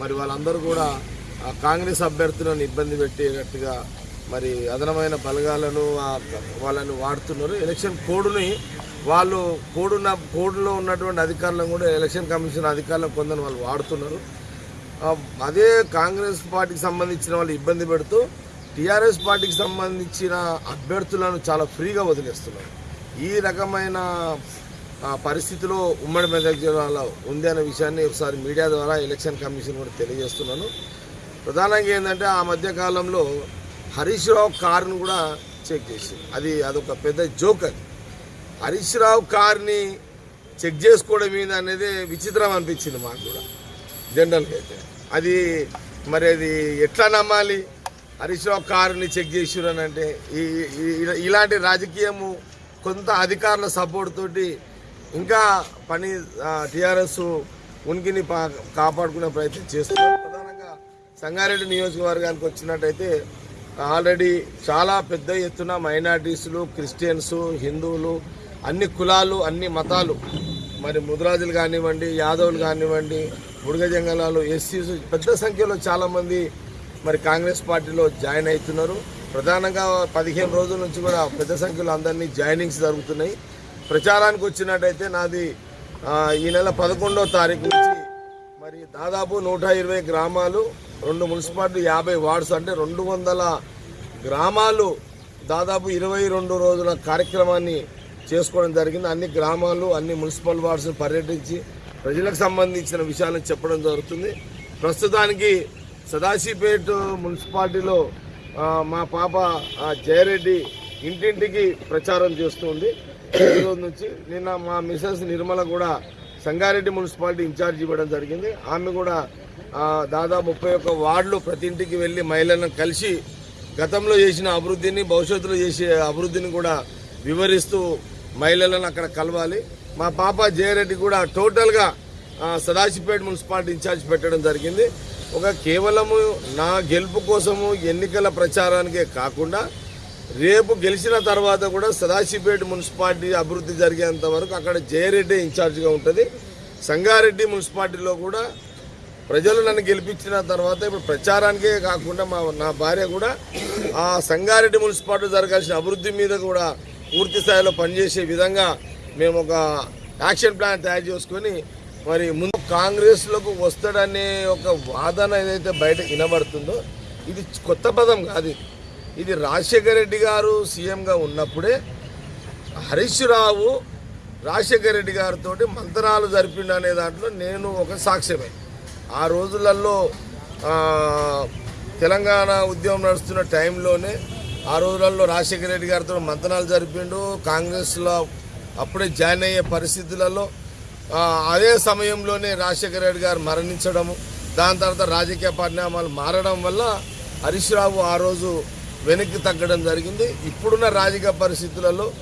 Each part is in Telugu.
మరి వాళ్ళందరూ కూడా కాంగ్రెస్ అభ్యర్థులను ఇబ్బంది పెట్టేటట్టుగా మరి అదనమైన బలగాలను వాళ్ళని వాడుతున్నారు. ఎలక్షన్ కోడ్ని వాళ్ళు కోడున్న కోడ్లో ఉన్నటువంటి అధికారులను కూడా ఎలక్షన్ కమిషన్ అధికారులను కొందరు వాళ్ళు వాడుతున్నారు. అదే కాంగ్రెస్ పార్టీకి సంబంధించిన వాళ్ళు ఇబ్బంది పెడుతూ టీఆర్ఎస్ పార్టీకి సంబంధించిన అభ్యర్థులను చాలా ఫ్రీగా వదిలేస్తున్నారు. ఈ రకమైన పరిస్థితిలో ఉమ్మడి మెదక్ జిల్లాలో ఉంది అనే విషయాన్ని ఒకసారి మీడియా ద్వారా ఎలక్షన్ కమిషన్ కూడా తెలియజేస్తున్నాను. ప్రధానంగా ఏంటంటే ఆ మధ్యకాలంలో హరీష్ రావు కారును కూడా చెక్ చేసింది. అది అదొక పెద్ద జోక్ అది. హరీష్ రావు కార్ని చెక్ చేసుకోవడం మీద అనేది విచిత్రం అనిపించింది మాకు కూడా. జనరల్గా అయితే. అది మరి అది ఎట్లా నమ్మాలి? హరీష్ రావు కారుని చెక్ చేసిరు అని అంటే ఇలాంటి రాజకీయము కొంత అధికారుల సపోర్ట్ తోటి ఇంకా పని టీఆర్ఎస్ ఉనికిని పా- కాపాడుకునే ప్రయత్నం చేస్తున్నారు. ప్రధానంగా సంగారెడ్డి నియోజకవర్గానికి వచ్చినట్టయితే ఆల్రెడీ చాలా పెద్ద ఎత్తున మైనార్టీస్లు క్రిస్టియన్స్ హిందువులు అన్ని కులాలు అన్ని మతాలు మరి ముద్రాజులు కానివ్వండి యాదవులు కానివ్వండి బుడగ జంగలాలు ఎస్సీస్ పెద్ద సంఖ్యలో చాలామంది మరి కాంగ్రెస్ పార్టీలో జాయిన్ అవుతున్నారు. ప్రధానంగా పదిహేను రోజుల నుంచి కూడా పెద్ద సంఖ్యలో అందరినీ జాయినింగ్స్ జరుగుతున్నాయి. ప్రచారానికి వచ్చినట్టయితే నాది ఈ నెల పదకొండవ తారీఖు నుంచి మరి దాదాపు నూట ఇరవై గ్రామాలు రెండు మున్సిపాలిటీ యాభై వార్డ్స్ అంటే రెండు వందల గ్రామాలు దాదాపు ఇరవై రెండు రోజుల కార్యక్రమాన్ని చేసుకోవడం జరిగింది. అన్ని గ్రామాలు అన్ని మున్సిపల్ వార్డ్స్ని పర్యటించి ప్రజలకు సంబంధించిన విషయాలను చెప్పడం జరుగుతుంది. ప్రస్తుతానికి సదాశివపేట మున్సిపాలిటీలో మా పాప జయరెడ్డి ఇంటింటికి ప్రచారం చేస్తుంది రోజు నుంచి నిన్న మా మిసెస్ నిర్మల కూడా సంగారెడ్డి మున్సిపాలిటీ ఇన్ఛార్జ్ ఇవ్వడం జరిగింది. ఆమె కూడా దాదాపు ముప్పై ఒక్క వార్డులు ప్రతి ఇంటికి వెళ్ళి మహిళలను కలిసి గతంలో చేసిన అభివృద్ధిని భవిష్యత్తులో చేసే అభివృద్ధిని కూడా వివరిస్తూ మహిళలను అక్కడ కలవాలి. మా పాప జయరెడ్డి కూడా టోటల్గా సదాశిపేట సదాశివపేట మున్సిపాలిటీ ఇన్ఛార్జ్ పెట్టడం జరిగింది. ఒక కేవలము నా గెలుపు కోసము ఎన్నికల ప్రచారానికే కాకుండా రేపు గెలిచిన తర్వాత కూడా సదాశివపేట మున్సిపాలిటీ అభివృద్ధి జరిగేంత వరకు అక్కడ జయరెడ్డి ఇన్ఛార్జ్గా ఉంటుంది. సంగారెడ్డి మున్సిపాలిటీలో కూడా ప్రజలు నన్ను గెలిపించిన తర్వాత ఇప్పుడు ప్రచారానికే కాకుండా మా నా భార్య కూడా ఆ సంగారెడ్డి మున్సిపాలిటీ జరగాల్సిన అభివృద్ధి మీద కూడా పూర్తి స్థాయిలో పనిచేసే విధంగా మేము ఒక యాక్షన్ ప్లాన్ తయారు చేసుకొని మరి ముందు కాంగ్రెస్లోకి వస్తాడనే ఒక వాదన ఏదైతే బయట వినబడుతుందో ఇది కొత్త పదం కాదు. ఇది. రాజశేఖర రెడ్డి గారు సీఎంగా ఉన్నప్పుడే హరీష్ రావు రాజశేఖర రెడ్డి గారితో మంతనాలు జరిపిండు అనే దాంట్లో నేను ఒక సాక్ష్యమే ఆ రోజులలో తెలంగాణ ఉద్యమం నడుస్తున్న టైంలోనే ఆ రోజులలో రాజశేఖర రెడ్డి గారితో మంతనాలు జరిపిండు కాంగ్రెస్లో అప్పుడే జాయిన్ అయ్యే పరిస్థితులలో అదే సమయంలోనే రాజశేఖర రెడ్డి గారు మరణించడము దాని తర్వాత రాజకీయ పరిణామాలు మారడం వల్ల హరీష్ రావు ఆ రోజు వెనక్కి తగ్గడం జరిగింది. ఇప్పుడున్న రాజకీయ పరిస్థితులలో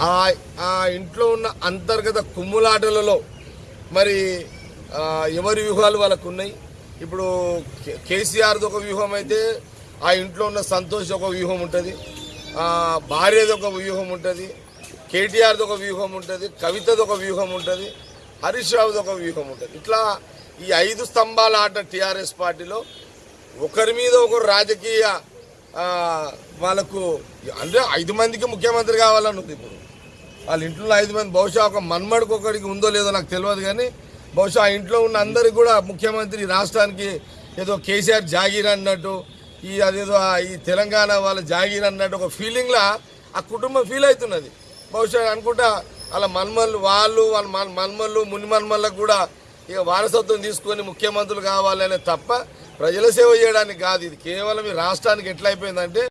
ఆ ఆ ఇంట్లో ఉన్న అంతర్గత కుమ్ములాటలలో మరి ఎవరి వ్యూహాలు వాళ్ళకు ఉన్నాయి? ఇప్పుడు కే- కేసీఆర్ది ఒక వ్యూహం అయితే ఆ ఇంట్లో ఉన్న సంతోష్ ఒక వ్యూహం ఉంటుంది. భార్యది ఒక వ్యూహం ఉంటుంది. కేటీఆర్ది ఒక వ్యూహం ఉంటుంది. కవితది ఒక వ్యూహం ఉంటుంది. హరీష్ రావుది ఒక వ్యూహం ఉంటుంది. ఇట్లా ఈ ఐదు స్తంభాల ఆట టీఆర్ఎస్ పార్టీలో ఒకరి మీద ఒకరు రాజకీయ వాళ్ళకు అంటే ఐదు మందికి ముఖ్యమంత్రి కావాలని ఉంది ఇప్పుడు. వాళ్ళ ఇంట్లో ఐదు మంది బహుశా ఒక మన్మడికి ఒకరికి ఉందో లేదో నాకు తెలియదు కానీ బహుశా ఆ ఇంట్లో ఉన్న అందరికి కూడా ముఖ్యమంత్రి రాష్ట్రానికి ఏదో కేసీఆర్ జాగీర్ అన్నట్టు ఈ అదేదో ఈ తెలంగాణ వాళ్ళ జాగీర్ అన్నట్టు ఒక ఫీలింగ్లా ఆ కుటుంబం ఫీల్ అవుతున్నది. బహుశా అనుకుంటా వాళ్ళ మన్మల్లు వాళ్ళు వాళ్ళ మన్మల్లు ముని మన్మల్లకు కూడా ఇక వారసత్వం తీసుకొని ముఖ్యమంత్రులు కావాలనే తప్ప ప్రజల సేవ చేయడానికి కాదు ఇది కేవలం ఈ రాష్ట్రానికి ఎట్లయిపోయిందంటే